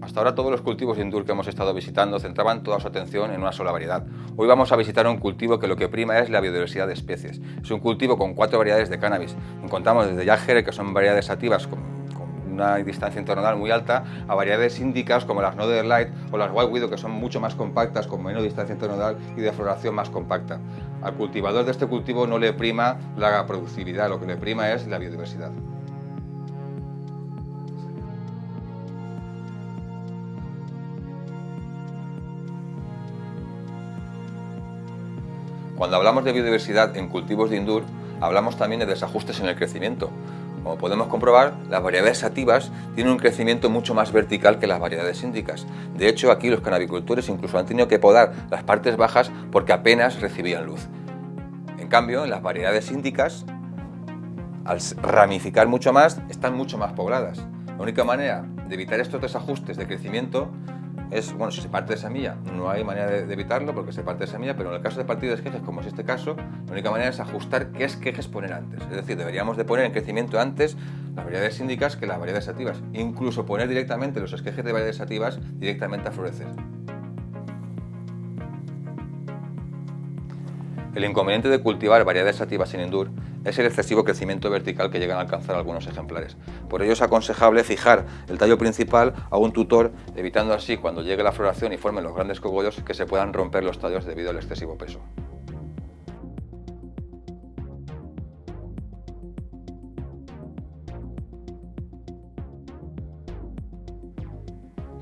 Hasta ahora todos los cultivos Indur que hemos estado visitando centraban toda su atención en una sola variedad. Hoy vamos a visitar un cultivo que lo que prima es la biodiversidad de especies. Es un cultivo con cuatro variedades de cannabis. Encontramos desde Yagere, que son variedades sativas con, una distancia internodal muy alta, a variedades índicas como las Northern Light o las White Widow, que son mucho más compactas, con menos distancia internodal y de floración más compacta. Al cultivador de este cultivo no le prima la productividad, lo que le prima es la biodiversidad. Cuando hablamos de biodiversidad en cultivos de Indur, hablamos también de desajustes en el crecimiento. Como podemos comprobar, las variedades sativas tienen un crecimiento mucho más vertical que las variedades índicas. De hecho, aquí los canabicultores incluso han tenido que podar las partes bajas porque apenas recibían luz. En cambio, en las variedades índicas, al ramificar mucho más, están mucho más pobladas. La única manera de evitar estos desajustes de crecimiento es, bueno, si se parte de semilla, no hay manera de, evitarlo porque se parte de semilla, pero en el caso de partido de esquejes, como es este caso, la única manera es ajustar qué esquejes poner antes. Es decir, deberíamos de poner en crecimiento antes las variedades síndicas que las variedades sativas. Incluso poner directamente los esquejes de variedades sativas directamente a florecer. El inconveniente de cultivar variedades sativas sin Indur es el excesivo crecimiento vertical que llegan a alcanzar algunos ejemplares. Por ello es aconsejable fijar el tallo principal a un tutor, evitando así cuando llegue la floración y formen los grandes cogollos que se puedan romper los tallos debido al excesivo peso.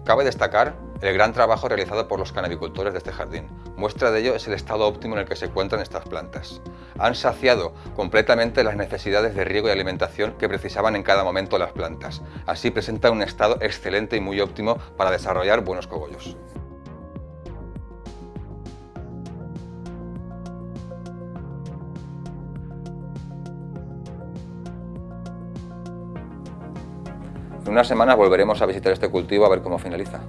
Cabe destacar el gran trabajo realizado por los canabicultores de este jardín. Muestra de ello es el estado óptimo en el que se encuentran estas plantas. Han saciado completamente las necesidades de riego y alimentación que precisaban en cada momento las plantas. Así presentan un estado excelente y muy óptimo para desarrollar buenos cogollos. En unas semanas volveremos a visitar este cultivo a ver cómo finaliza.